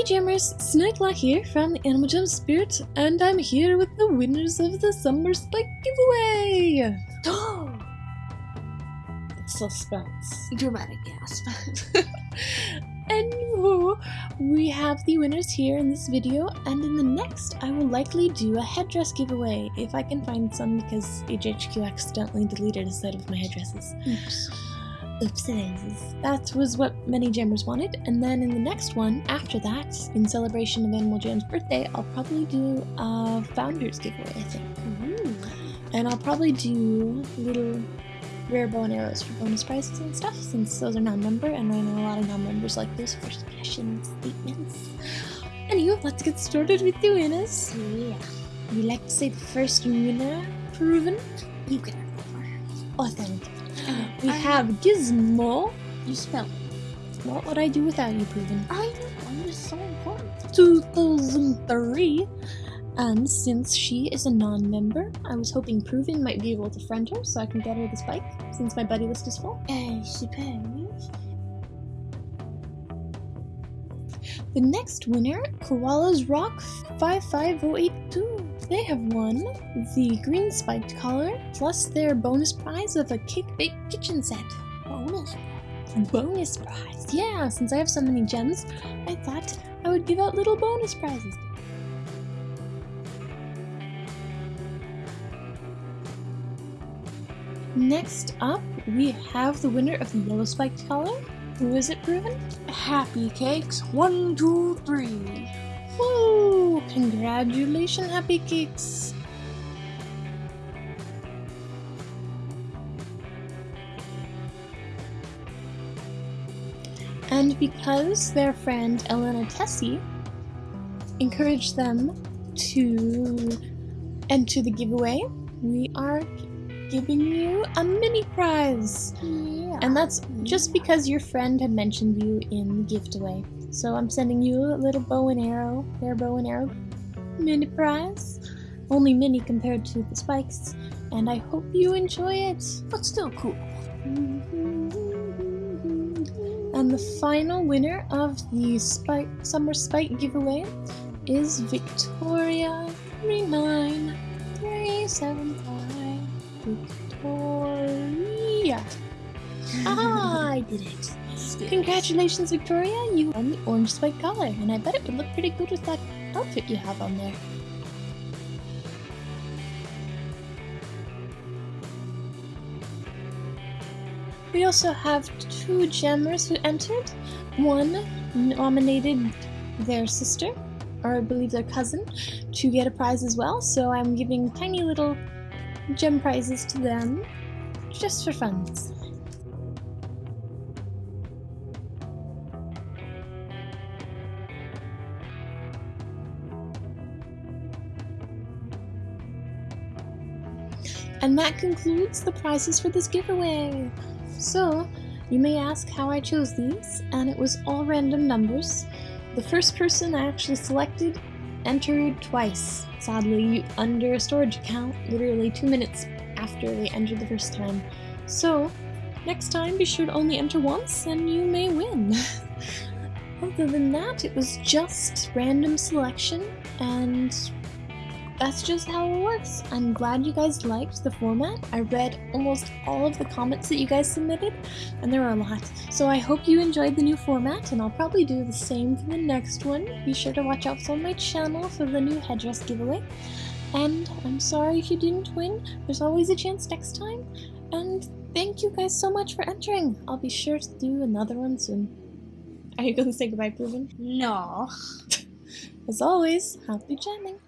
Hey Jammers, Snideclaw here from the Animal Jam Spirit, and I'm here with the winners of the Summer Spike giveaway! Suspense. Dramatic gasp. and we have the winners here in this video, and in the next I will likely do a headdress giveaway, if I can find some because HHQ accidentally deleted a set of my headdresses. Oops. Oopsie That was what many jammers wanted, and then in the next one, after that, in celebration of Animal Jam's birthday, I'll probably do a Founders giveaway, I think. Ooh. And I'll probably do little rare bow and arrows for bonus prizes and stuff, since those are non-member, and I know a lot of non-members like those for special statements. Anyway, let's get started with the winners. Yeah. You like to say the first winner, proven? You can have that one. We I- have Gizmo. You spell it. What would I do without you, proven? I know. I'm just so important. 2003. And since she is a non-member, I was hoping Proven might be able to friend her so I can get her this bike, since my buddy list is full. I suppose. The next winner, Koala's Rock 55082. They have won the green spiked collar, plus their bonus prize of a cake bake kitchen set. Bonus. Bonus prize! Yeah, since I have so many gems, I thought I would give out little bonus prizes. Next up, we have the winner of the yellow spiked collar. Who is it, Proven? Happy cakes. One, two, three. Woo! Congratulations, Happy Cakes! And because their friend Elena Tessie encouraged them to enter the giveaway, we are giving you a mini prize! Yeah. And that's just because your friend had mentioned you in the gift away. So I'm sending you a little bow and arrow, their bow and arrow mini prize. Only mini compared to the spikes. And I hope you enjoy it. but still cool. And the final winner of the spike summer spike giveaway is Victoria 39375. Victoria. Ah, I did it. Congratulations, Victoria! You won the orange spike collar, and I bet it would look pretty good with that outfit you have on there. We also have two jammers who entered. One nominated their sister, or I believe their cousin, to get a prize as well, so I'm giving tiny little gem prizes to them just for fun. And that concludes the prizes for this giveaway. So, you may ask how I chose these, and it was all random numbers. The first person I actually selected entered twice, sadly under a storage account, literally two minutes after they entered the first time. So, next time be sure to only enter once and you may win. Other than that, it was just random selection, and that's just how it works. I'm glad you guys liked the format. I read almost all of the comments that you guys submitted, and there were a lot. So I hope you enjoyed the new format, and I'll probably do the same for the next one. Be sure to watch out for my channel for the new headdress giveaway. And I'm sorry if you didn't win. There's always a chance next time. And thank you guys so much for entering. I'll be sure to do another one soon. Are you going to say goodbye, Proven? No. As always, happy jamming.